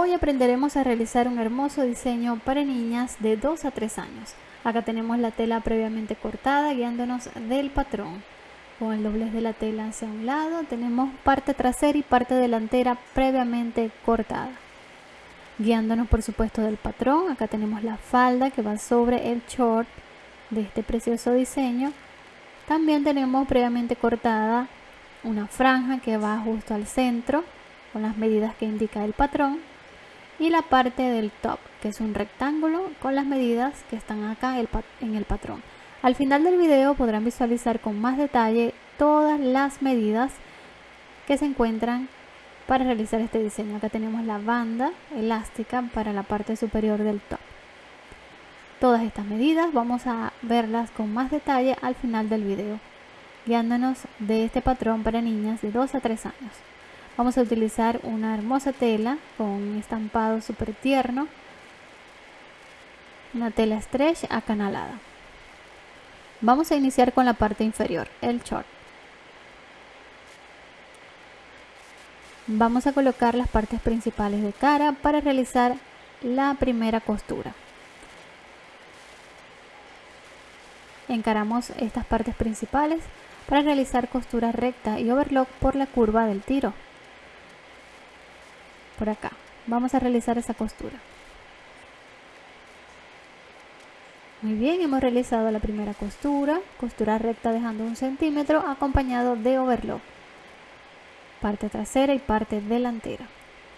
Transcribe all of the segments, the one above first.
Hoy aprenderemos a realizar un hermoso diseño para niñas de 2 a 3 años. Acá tenemos la tela previamente cortada guiándonos del patrón. Con el doblez de la tela hacia un lado tenemos parte trasera y parte delantera previamente cortada. Guiándonos por supuesto del patrón, acá tenemos la falda que va sobre el short de este precioso diseño. También tenemos previamente cortada una franja que va justo al centro con las medidas que indica el patrón y la parte del top que es un rectángulo con las medidas que están acá en el patrón. Al final del video podrán visualizar con más detalle todas las medidas que se encuentran para realizar este diseño. Acá tenemos la banda elástica para la parte superior del top. Todas estas medidas vamos a verlas con más detalle al final del video guiándonos de este patrón para niñas de 2 a 3 años Vamos a utilizar una hermosa tela con un estampado súper tierno. Una tela stretch acanalada. Vamos a iniciar con la parte inferior, el short. Vamos a colocar las partes principales de cara para realizar la primera costura. Encaramos estas partes principales para realizar costura recta y overlock por la curva del tiro por acá. Vamos a realizar esa costura. Muy bien hemos realizado la primera costura. Costura recta dejando un centímetro acompañado de overlock. Parte trasera y parte delantera.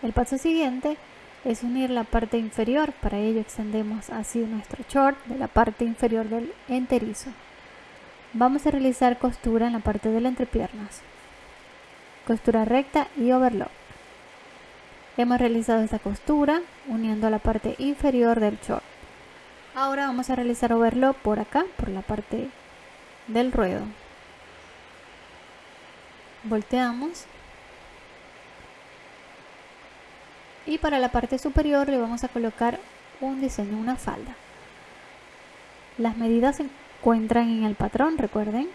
El paso siguiente es unir la parte inferior. Para ello extendemos así nuestro short de la parte inferior del enterizo. Vamos a realizar costura en la parte de las entrepiernas. Costura recta y overlock Hemos realizado esta costura uniendo la parte inferior del short. Ahora vamos a realizar overlock por acá, por la parte del ruedo. Volteamos. Y para la parte superior le vamos a colocar un diseño, una falda. Las medidas se encuentran en el patrón, recuerden.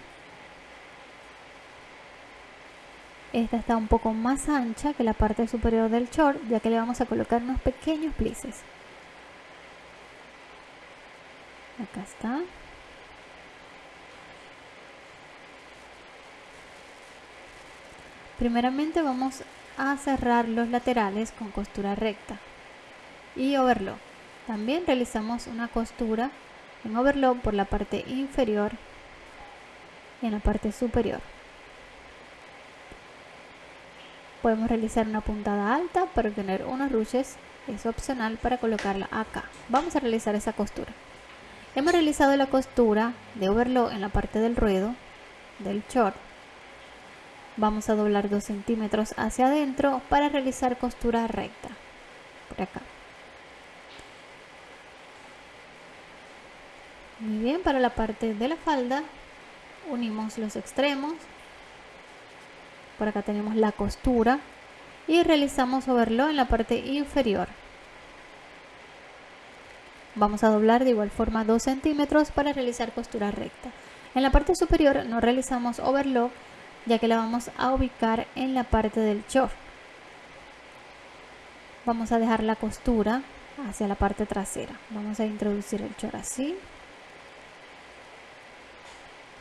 Esta está un poco más ancha que la parte superior del short, ya que le vamos a colocar unos pequeños plices. Acá está. Primeramente vamos a cerrar los laterales con costura recta y overlock. También realizamos una costura en overlock por la parte inferior y en la parte superior. Podemos realizar una puntada alta para obtener unos ruches es opcional para colocarla acá. Vamos a realizar esa costura. Hemos realizado la costura de overlock en la parte del ruedo del short. Vamos a doblar 2 centímetros hacia adentro para realizar costura recta por acá. Muy bien para la parte de la falda unimos los extremos por acá tenemos la costura. Y realizamos overlock en la parte inferior. Vamos a doblar de igual forma 2 centímetros para realizar costura recta. En la parte superior no realizamos overlock ya que la vamos a ubicar en la parte del short. Vamos a dejar la costura hacia la parte trasera. Vamos a introducir el short así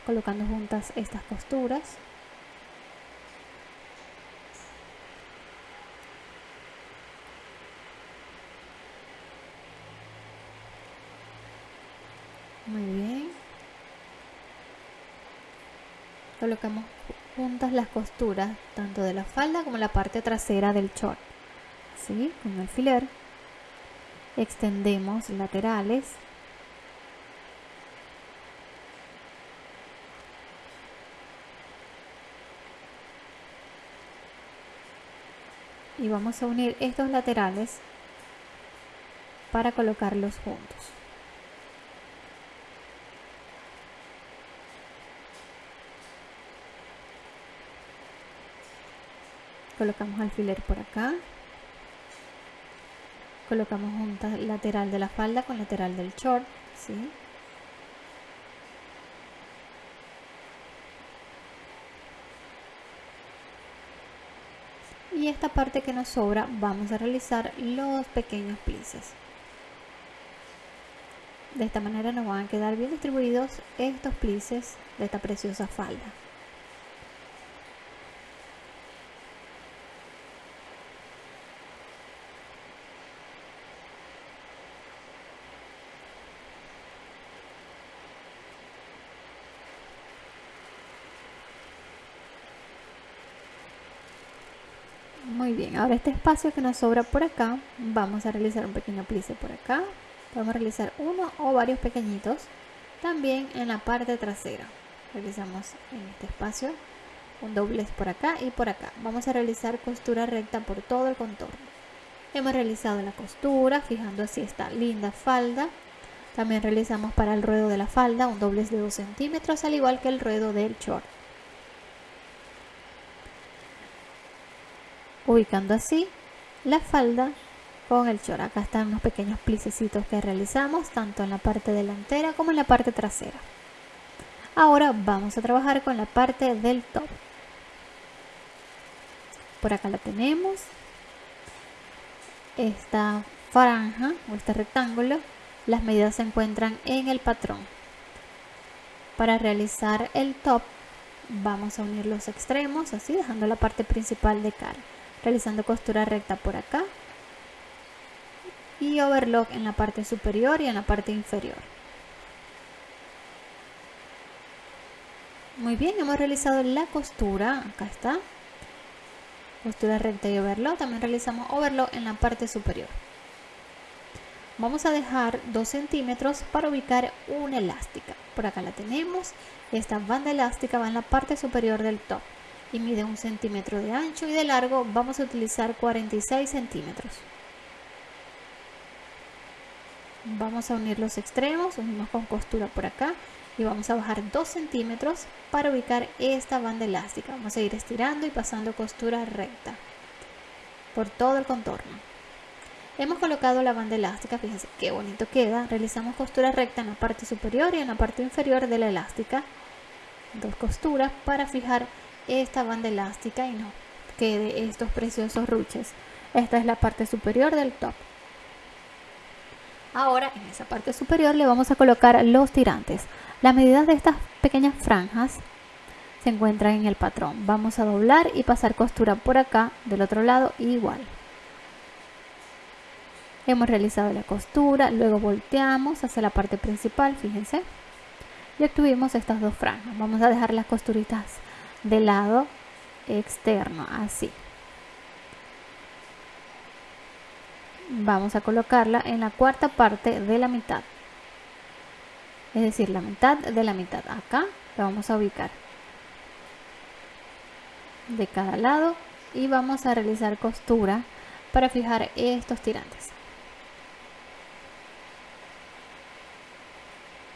colocando juntas estas costuras Muy bien. Colocamos juntas las costuras tanto de la falda como la parte trasera del short. Así, con el alfiler. Extendemos laterales. Y vamos a unir estos laterales para colocarlos juntos. Colocamos alfiler por acá. Colocamos junta lateral de la falda con lateral del short ¿sí? y esta parte que nos sobra vamos a realizar los pequeños plices de esta manera nos van a quedar bien distribuidos estos plices de esta preciosa falda Muy bien, ahora este espacio que nos sobra por acá, vamos a realizar un pequeño plice por acá. Vamos a realizar uno o varios pequeñitos. También en la parte trasera. Realizamos en este espacio un doblez por acá y por acá. Vamos a realizar costura recta por todo el contorno. Hemos realizado la costura, fijando así esta linda falda. También realizamos para el ruedo de la falda un doblez de 2 centímetros, al igual que el ruedo del short. Ubicando así la falda con el short. Acá están unos pequeños plicecitos que realizamos tanto en la parte delantera como en la parte trasera. Ahora vamos a trabajar con la parte del top. Por acá la tenemos. Esta franja o este rectángulo, las medidas se encuentran en el patrón. Para realizar el top vamos a unir los extremos así dejando la parte principal de cara realizando costura recta por acá. Y overlock en la parte superior y en la parte inferior. Muy bien, hemos realizado la costura, acá está, costura recta y overlock, también realizamos overlock en la parte superior. Vamos a dejar 2 centímetros para ubicar una elástica, por acá la tenemos, esta banda elástica va en la parte superior del top y mide un centímetro de ancho y de largo. Vamos a utilizar 46 centímetros. Vamos a unir los extremos unimos con costura por acá y vamos a bajar 2 centímetros para ubicar esta banda elástica. Vamos a ir estirando y pasando costura recta por todo el contorno. Hemos colocado la banda elástica fíjense qué bonito queda. Realizamos costura recta en la parte superior y en la parte inferior de la elástica. Dos costuras para fijar esta banda elástica y no quede estos preciosos ruches. Esta es la parte superior del top. Ahora en esa parte superior le vamos a colocar los tirantes. Las medidas de estas pequeñas franjas se encuentran en el patrón. Vamos a doblar y pasar costura por acá, del otro lado igual. Hemos realizado la costura, luego volteamos hacia la parte principal, fíjense. Y obtuvimos estas dos franjas. Vamos a dejar las costuritas del lado externo, así. Vamos a colocarla en la cuarta parte de la mitad. Es decir, la mitad de la mitad. Acá la vamos a ubicar de cada lado y vamos a realizar costura para fijar estos tirantes.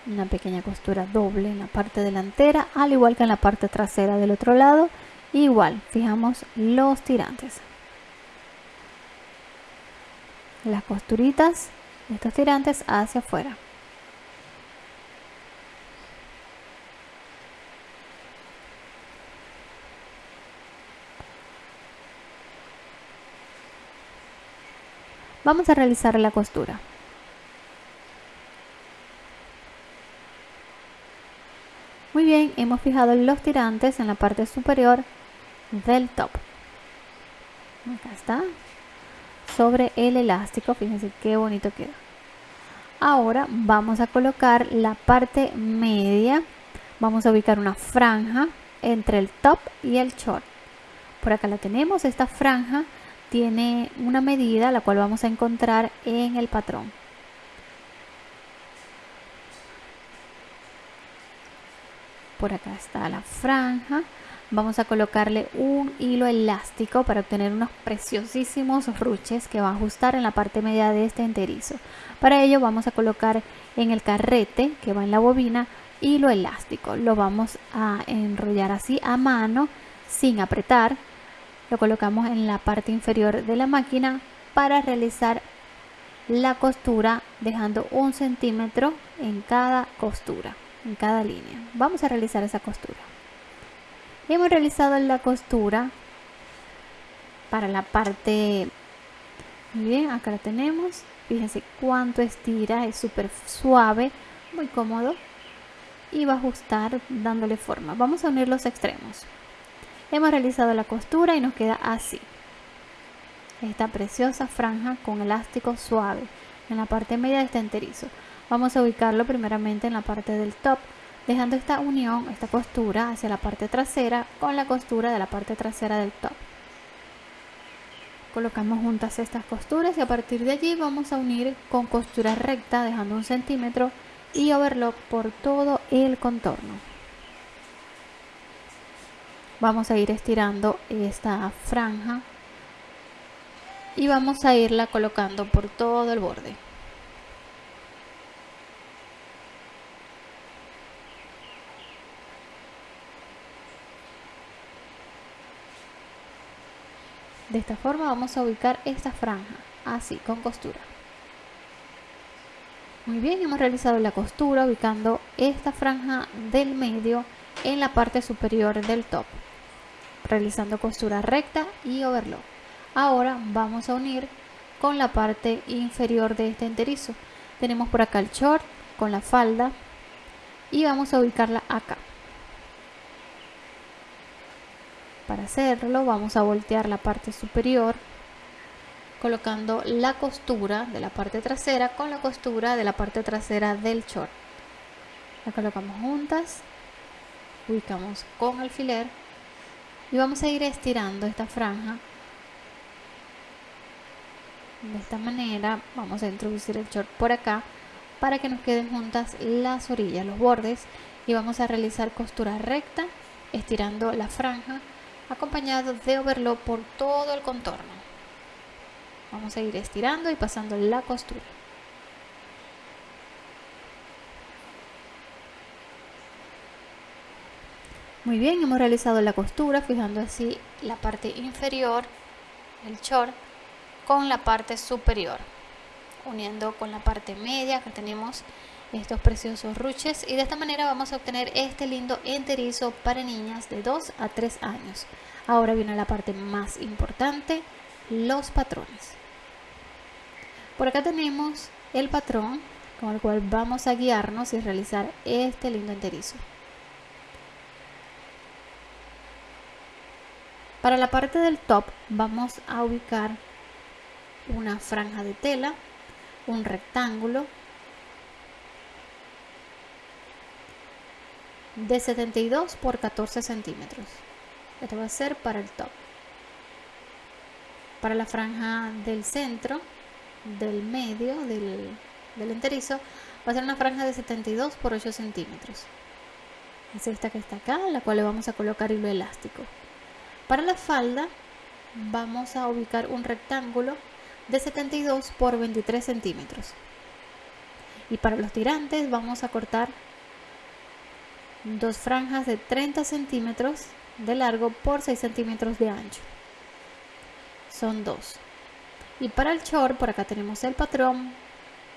Una pequeña costura doble en la parte delantera al igual que en la parte trasera del otro lado. Igual fijamos los tirantes. Las costuritas de estos tirantes hacia afuera. Vamos a realizar la costura Muy bien, hemos fijado los tirantes en la parte superior del top. Acá está. Sobre el elástico, fíjense qué bonito queda. Ahora vamos a colocar la parte media. Vamos a ubicar una franja entre el top y el short. Por acá la tenemos, esta franja tiene una medida la cual vamos a encontrar en el patrón. Por acá está la franja. Vamos a colocarle un hilo elástico para obtener unos preciosísimos ruches que va a ajustar en la parte media de este enterizo. Para ello vamos a colocar en el carrete que va en la bobina hilo elástico. Lo vamos a enrollar así a mano sin apretar. Lo colocamos en la parte inferior de la máquina para realizar la costura dejando un centímetro en cada costura en cada línea. Vamos a realizar esa costura. Hemos realizado la costura para la parte bien acá la tenemos. Fíjense cuánto estira es súper suave muy cómodo y va a ajustar dándole forma. Vamos a unir los extremos. Hemos realizado la costura y nos queda así. Esta preciosa franja con elástico suave. En la parte media de este enterizo vamos a ubicarlo primeramente en la parte del top dejando esta unión, esta costura hacia la parte trasera con la costura de la parte trasera del top. Colocamos juntas estas costuras y a partir de allí vamos a unir con costura recta dejando un centímetro y overlock por todo el contorno. Vamos a ir estirando esta franja y vamos a irla colocando por todo el borde De esta forma vamos a ubicar esta franja, así, con costura. Muy bien, hemos realizado la costura ubicando esta franja del medio en la parte superior del top, realizando costura recta y overlock. Ahora vamos a unir con la parte inferior de este enterizo. Tenemos por acá el short con la falda y vamos a ubicarla acá. Para hacerlo vamos a voltear la parte superior colocando la costura de la parte trasera con la costura de la parte trasera del short. La colocamos juntas, ubicamos con alfiler y vamos a ir estirando esta franja de esta manera vamos a introducir el short por acá para que nos queden juntas las orillas, los bordes y vamos a realizar costura recta estirando la franja acompañado de overlock por todo el contorno. Vamos a ir estirando y pasando la costura. Muy bien, hemos realizado la costura fijando así la parte inferior, el short, con la parte superior, uniendo con la parte media que tenemos estos preciosos ruches y de esta manera vamos a obtener este lindo enterizo para niñas de 2 a 3 años. Ahora viene la parte más importante, los patrones. Por acá tenemos el patrón con el cual vamos a guiarnos y realizar este lindo enterizo. Para la parte del top vamos a ubicar una franja de tela, un rectángulo de 72 por 14 centímetros. Esto va a ser para el top. Para la franja del centro, del medio, del, del enterizo, va a ser una franja de 72 por 8 centímetros. Es esta que está acá, la cual le vamos a colocar hilo elástico. Para la falda vamos a ubicar un rectángulo de 72 por 23 centímetros. Y para los tirantes vamos a cortar dos franjas de 30 centímetros de largo por 6 centímetros de ancho. Son dos. Y para el short por acá tenemos el patrón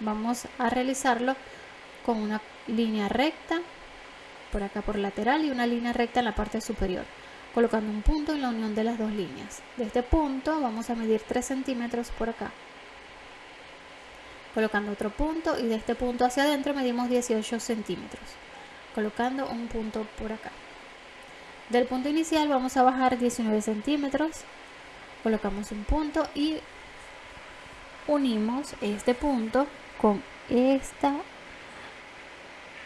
vamos a realizarlo con una línea recta por acá por lateral y una línea recta en la parte superior colocando un punto en la unión de las dos líneas. De este punto vamos a medir 3 centímetros por acá. Colocando otro punto y de este punto hacia adentro medimos 18 centímetros colocando un punto por acá. Del punto inicial vamos a bajar 19 centímetros, colocamos un punto y unimos este punto con esta,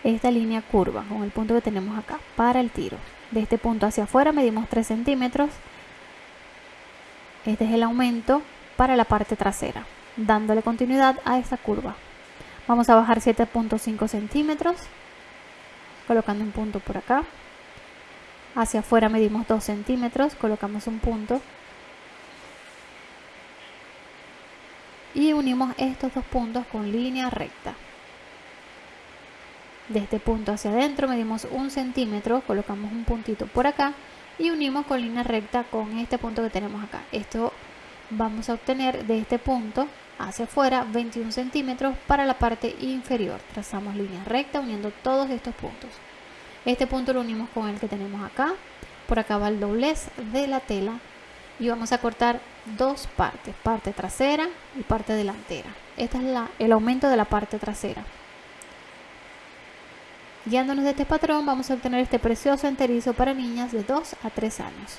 esta línea curva, con el punto que tenemos acá para el tiro. De este punto hacia afuera medimos 3 centímetros. Este es el aumento para la parte trasera, dándole continuidad a esta curva. Vamos a bajar 7.5 centímetros colocando un punto por acá. Hacia afuera medimos 2 centímetros, colocamos un punto. Y unimos estos dos puntos con línea recta. De este punto hacia adentro medimos un centímetro, colocamos un puntito por acá y unimos con línea recta con este punto que tenemos acá. Esto vamos a obtener de este punto hacia afuera 21 centímetros para la parte inferior. Trazamos línea recta uniendo todos estos puntos. Este punto lo unimos con el que tenemos acá. Por acá va el doblez de la tela y vamos a cortar dos partes, parte trasera y parte delantera. Este es la, el aumento de la parte trasera. Guiándonos de este patrón vamos a obtener este precioso enterizo para niñas de 2 a 3 años.